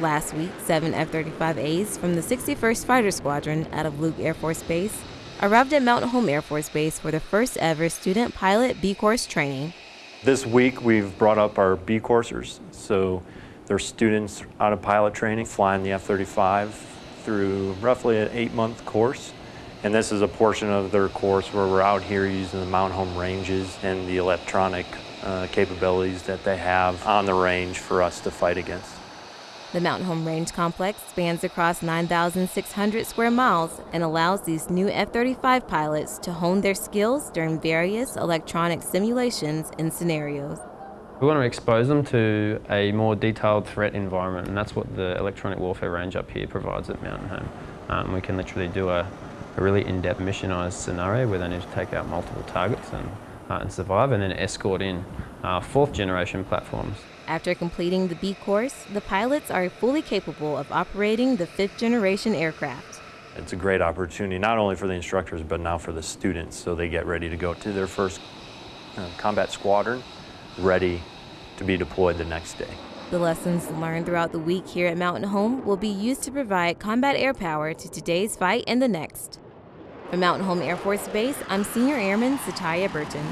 Last week, seven F 35As from the 61st Fighter Squadron out of Luke Air Force Base arrived at Mountain Home Air Force Base for the first ever student pilot B course training. This week we've brought up our B coursers. So they're students out of pilot training flying the F-35 through roughly an eight month course. And this is a portion of their course where we're out here using the Mountain Home ranges and the electronic uh, capabilities that they have on the range for us to fight against. The Mountain Home Range Complex spans across 9,600 square miles and allows these new F 35 pilots to hone their skills during various electronic simulations and scenarios. We want to expose them to a more detailed threat environment, and that's what the electronic warfare range up here provides at Mountain Home. Um, we can literally do a, a really in-depth missionized scenario where they need to take out multiple targets and, uh, and survive, and then escort in uh, fourth generation platforms. After completing the B course, the pilots are fully capable of operating the fifth generation aircraft. It's a great opportunity, not only for the instructors, but now for the students, so they get ready to go to their first uh, combat squadron, ready to be deployed the next day. The lessons learned throughout the week here at Mountain Home will be used to provide combat air power to today's fight and the next. From Mountain Home Air Force Base, I'm Senior Airman Satya Burton.